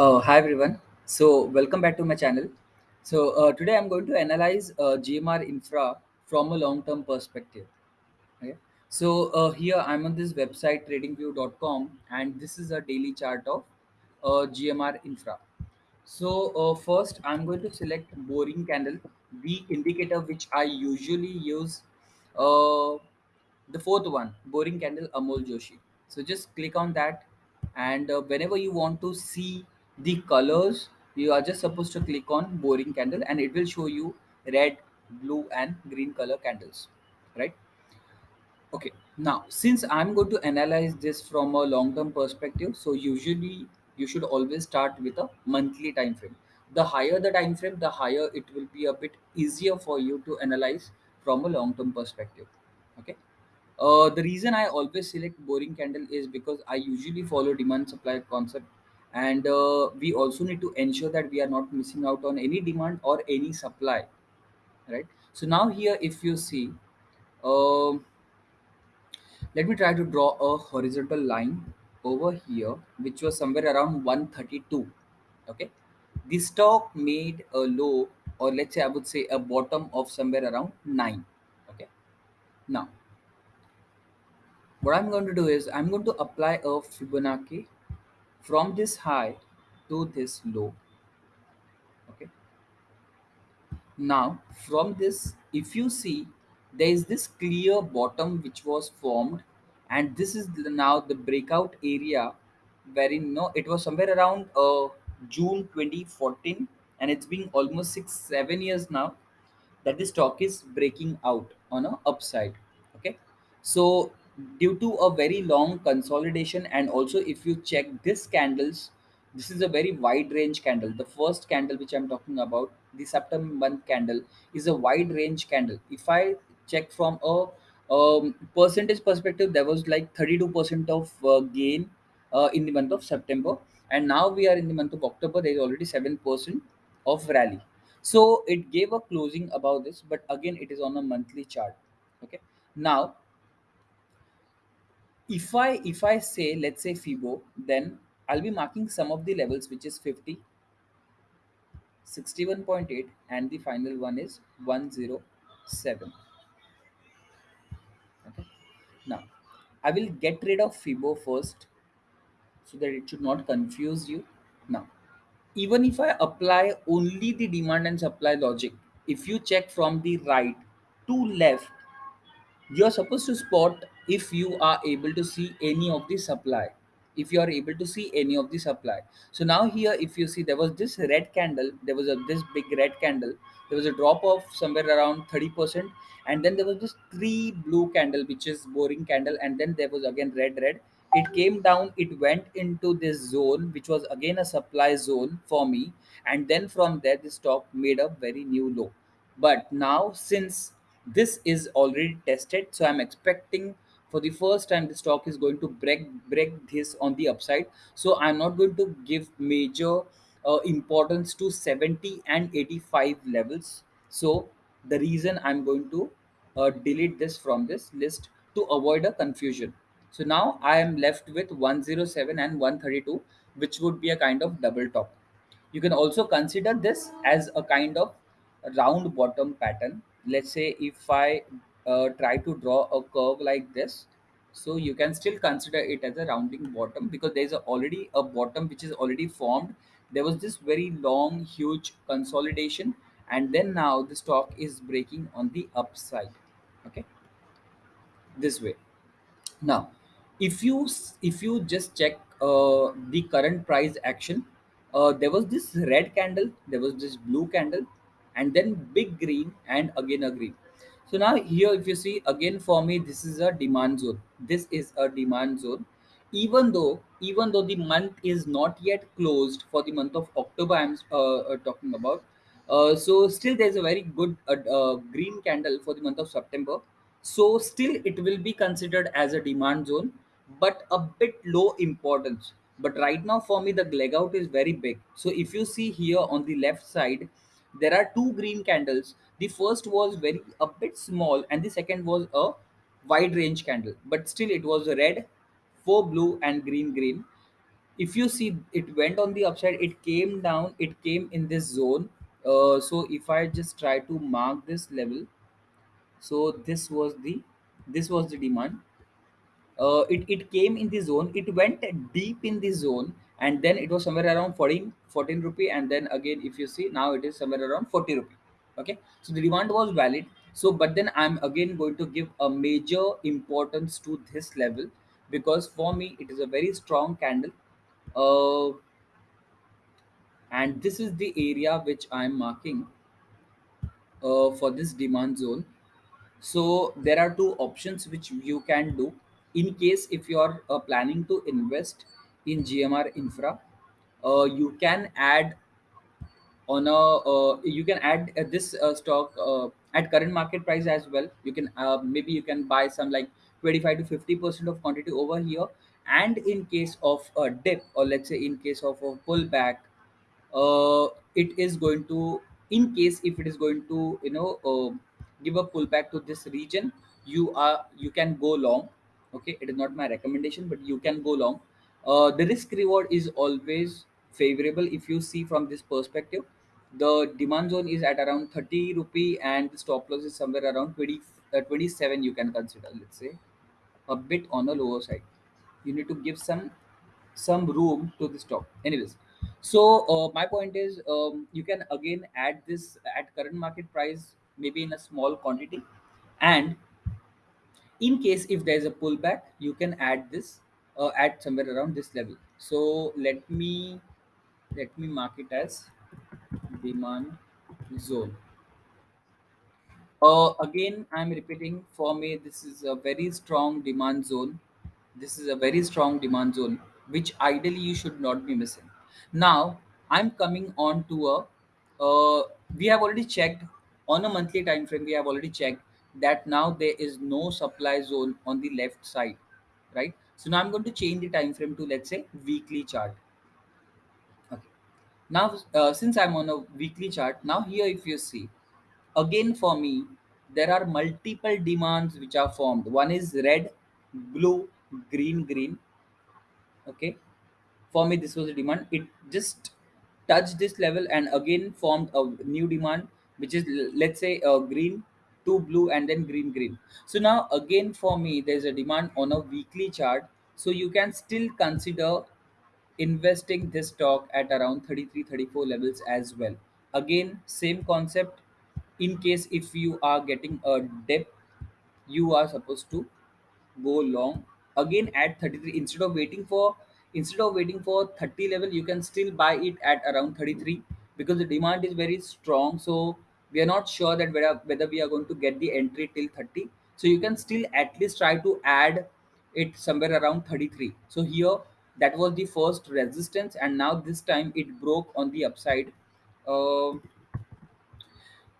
Uh, hi everyone. So welcome back to my channel. So uh, today I'm going to analyze uh, GMR Infra from a long-term perspective. Okay. So uh, here I'm on this website tradingview.com and this is a daily chart of uh, GMR Infra. So uh, first I'm going to select boring candle, the indicator which I usually use. Uh, the fourth one, boring candle Amol Joshi. So just click on that and uh, whenever you want to see the colors, you are just supposed to click on boring candle and it will show you red, blue and green color candles, right? Okay, now since I'm going to analyze this from a long-term perspective, so usually you should always start with a monthly time frame. The higher the time frame, the higher it will be a bit easier for you to analyze from a long-term perspective. Okay. Uh, the reason I always select boring candle is because I usually follow demand supply concept, and uh, we also need to ensure that we are not missing out on any demand or any supply, right? So now here, if you see, um, let me try to draw a horizontal line over here, which was somewhere around 132. Okay, the stock made a low, or let's say I would say a bottom of somewhere around nine. Okay, now what I'm going to do is I'm going to apply a Fibonacci from this high to this low. Okay, Now, from this, if you see, there is this clear bottom which was formed, and this is the, now the breakout area wherein no, it was somewhere around uh, June 2014, and it's been almost six, seven years now that the stock is breaking out on a upside. Okay. So due to a very long consolidation and also if you check this candles this is a very wide range candle. The first candle which i'm talking about the september month candle is a wide range candle. If i check from a um, percentage perspective there was like 32% of uh, gain uh, in the month of september and now we are in the month of october there is already 7% of rally. So it gave a closing about this but again it is on a monthly chart. Okay? Now if i if i say let's say fibo then i'll be marking some of the levels which is 50 61.8 and the final one is 107 okay? Now i will get rid of fibo first so that it should not confuse you. Now even if i apply only the demand and supply logic if you check from the right to left you're supposed to spot if you are able to see any of the supply if you are able to see any of the supply. So now here if you see there was this red candle there was a this big red candle there was a drop of somewhere around 30% and then there was this three blue candle which is boring candle and then there was again red red. It came down it went into this zone which was again a supply zone for me and then from there the stock made a very new low. But now since this is already tested so i'm expecting for the first time the stock is going to break break this on the upside. So i'm not going to give major uh, importance to 70 and 85 levels. So the reason i'm going to uh, delete this from this list to avoid a confusion. So now i am left with 107 and 132 which would be a kind of double top. You can also consider this as a kind of round bottom pattern. Let's say if I uh, try to draw a curve like this, so you can still consider it as a rounding bottom because there's a, already a bottom which is already formed. There was this very long, huge consolidation, and then now the stock is breaking on the upside. Okay, this way. Now, if you if you just check uh, the current price action, uh, there was this red candle, there was this blue candle, and then big green and again a green. So now here, if you see again for me, this is a demand zone. This is a demand zone. Even though even though the month is not yet closed for the month of October, I'm uh, uh, talking about. Uh, so still there's a very good uh, uh, green candle for the month of September so still it will be considered as a demand zone but a bit low importance but right now for me the leg out is very big so if you see here on the left side there are two green candles. The first was very a bit small and the second was a wide range candle. But still it was a red four blue and green green. If you see it went on the upside. It came down. It came in this zone. Uh, so if i just try to mark this level so this was the this was the demand uh, it, it came in the zone. It went deep in the zone. And then it was somewhere around 14 14 rupee. And then again if you see now it is somewhere around 40 rupee. Okay? So the demand was valid. So but then i'm again going to give a major importance to this level. Because for me it is a very strong candle. Uh, and this is the area which i'm marking uh, for this demand zone. So there are two options which you can do in case if you are uh, planning to invest in GMR Infra. Uh, you can add on a uh, you can add uh, this uh, stock uh, at current market price as well. You can maybe you can buy some like 25 to 50 percent of quantity over here. And in case of a dip or let's say in case of a pullback it is going to in case if it is going to you know give a pullback to this region you are you can go long okay it is not my recommendation but you can go long. Uh, the risk reward is always favorable if you see from this perspective. The demand zone is at around 30 rupee and the stop loss is somewhere around 20 uh, 27 you can consider let's say. A bit on the lower side. You need to give some some room to the stock. Anyways so uh, my point is um, you can again add this at current market price maybe in a small quantity and in case if there is a pullback you can add this uh, at somewhere around this level so let me let me mark it as demand zone Uh, again, I'm repeating for me, this is a very strong demand zone. This is a very strong demand zone, which ideally you should not be missing. Now, I'm coming on to a, uh, we have already checked on a monthly time frame, we have already checked that now there is no supply zone on the left side, right? So now I'm going to change the time frame to, let's say, weekly chart. Okay. Now, uh, since I'm on a weekly chart, now here if you see, again for me there are multiple demands which are formed one is red blue green green okay for me this was a demand it just touched this level and again formed a new demand which is let's say uh, green to blue and then green green. So now again for me there's a demand on a weekly chart. So you can still consider investing this stock at around 33 34 levels as well. Again same concept. In case if you are getting a dip you are supposed to go long. Again at 33 instead of waiting for instead of waiting for 30 level you can still buy it at around 33 because the demand is very strong. So we are not sure that whether, whether we are going to get the entry till 30 so you can still at least try to add it somewhere around 33 so here that was the first resistance and now this time it broke on the upside uh,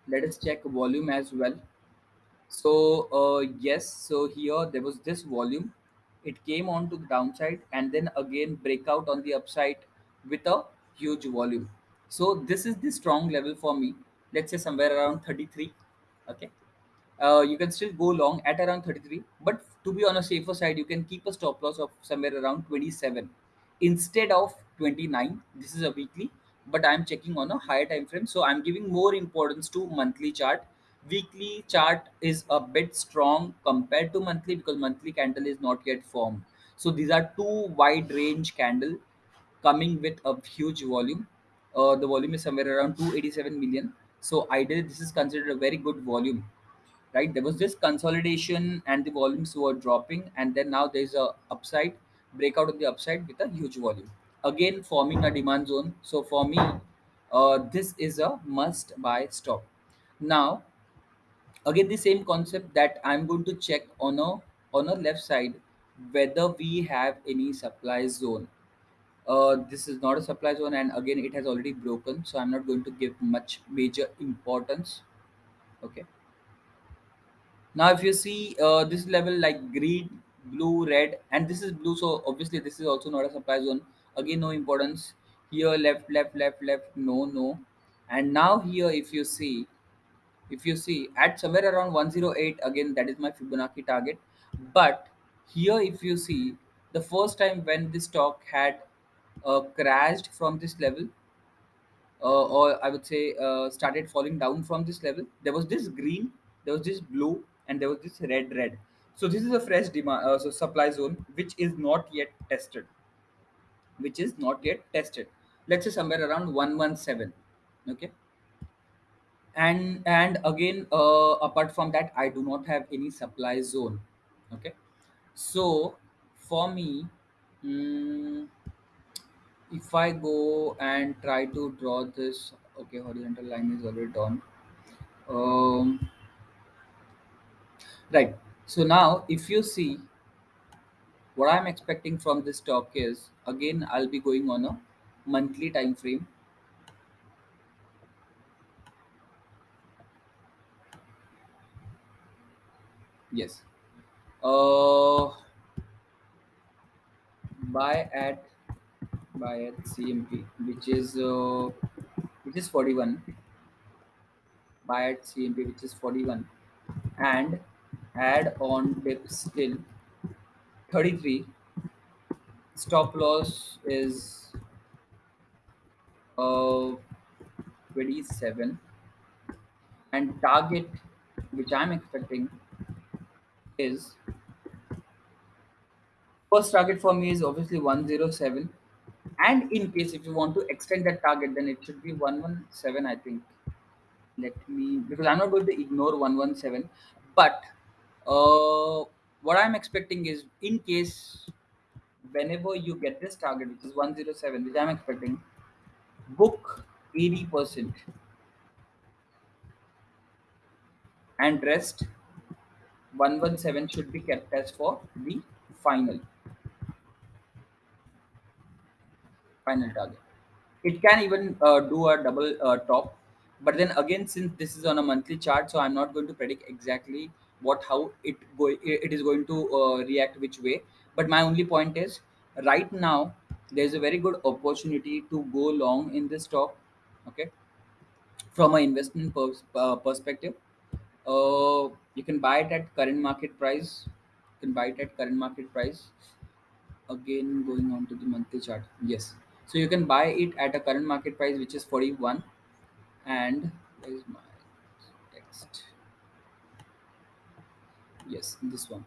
let us check volume as well so uh, yes, so here there was this volume. It came on to the downside and then again breakout on the upside with a huge volume. So this is the strong level for me. Let's say somewhere around 33. Okay? Uh, you can still go long at around 33 but to be on a safer side you can keep a stop loss of somewhere around 27 instead of 29 this is a weekly but i'm checking on a higher time frame. So i'm giving more importance to monthly chart. Weekly chart is a bit strong compared to monthly because monthly candle is not yet formed. So these are two wide range candle coming with a huge volume. Uh, the volume is somewhere around 287 million so ideally this is considered a very good volume right? There was this consolidation and the volumes were dropping and then now there's a upside breakout of the upside with a huge volume. Again forming a demand zone. So for me uh, this is a must buy stock. Now again the same concept that i'm going to check on a on a left side whether we have any supply zone uh, this is not a supply zone and again it has already broken so i'm not going to give much major importance okay Now, if you see uh, this level like green, blue, red, and this is blue, so obviously this is also not a supply zone. Again, no importance. Here, left, left, left, left, no, no. And now here, if you see, if you see at somewhere around 108, again that is my Fibonacci target. But here, if you see, the first time when this stock had uh, crashed from this level uh, or I would say uh, started falling down from this level. There was this green, there was this blue, and there was this red, red. So this is a fresh demand, uh, so supply zone which is not yet tested, which is not yet tested. Let's say somewhere around one one seven. Okay, and and again, uh, apart from that, I do not have any supply zone. Okay, so for me. mm if I go and try to draw this, okay, horizontal line is already drawn. Um, right. So now, if you see what I'm expecting from this stock is again, I'll be going on a monthly time frame. Yes. Uh, buy at buy at CMP, which is uh, which is 41. Buy at CMP, which is 41, and add on dip till 33 stop loss is uh 27 and target which i'm expecting is first target for me is obviously 107 and in case if you want to extend that target then it should be 117 i think. Let me because i'm not going to ignore 117 but uh what i'm expecting is in case whenever you get this target which is 107 which i'm expecting book 80% and rest 117 should be kept as for the final final target. It can even uh, do a double uh, top but then again since this is on a monthly chart so i'm not going to predict exactly what how it go it is going to uh, react which way. But my only point is right now there's a very good opportunity to go long in this stock okay? From an investment pers- uh, perspective uh, you can buy it at current market price. You can buy it at current market price. Again going on to the monthly chart. Yes so you can buy it at a current market price which is 41 and where is my text? Yes this one.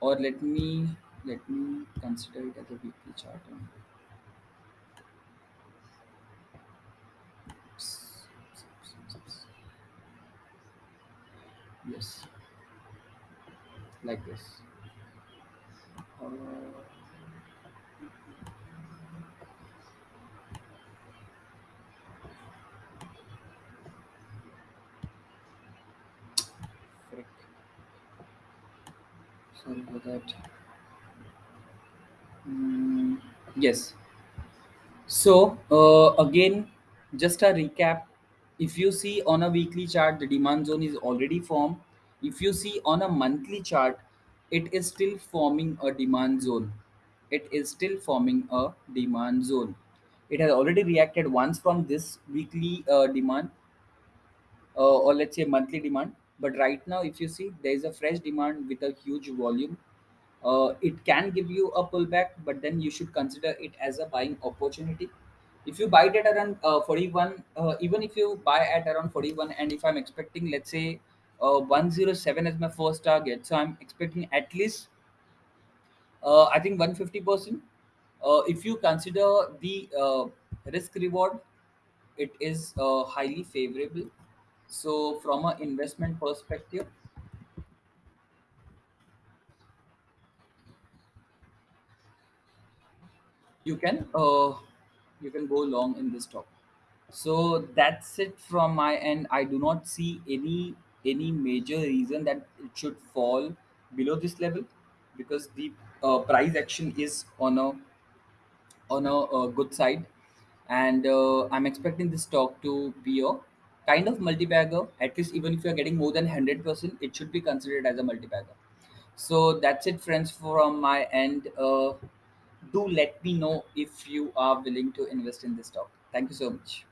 Or let me let me consider it as a weekly chart. Yes. Like this. Uh, sorry for that Mm, yes So uh, again, just a recap. If you see on a weekly chart, the demand zone is already formed. If you see on a monthly chart, it is still forming a demand zone. It is still forming a demand zone. It has already reacted once from this weekly uh, demand uh, or let's say monthly demand. But right now, if you see, there is a fresh demand with a huge volume uh, it can give you a pullback, but then you should consider it as a buying opportunity. If you buy it at around uh, 41, uh, even if you buy at around 41, and if I'm expecting, let's say, uh, 107 as my first target, so I'm expecting at least, uh, I think 150%. Uh, if you consider the uh, risk reward, it is uh, highly favorable. So, from an investment perspective, you can uh, you can go long in this stock. So that's it from my end. I do not see any any major reason that it should fall below this level because the uh, price action is on a on a, uh good side, and uh, I'm expecting this stock to be a kind of multi-bagger. At least even if you're getting more than hundred percent, it should be considered as a multi-bagger. So that's it, friends, from my end. Uh, do let me know if you are willing to invest in this stock. Thank you so much.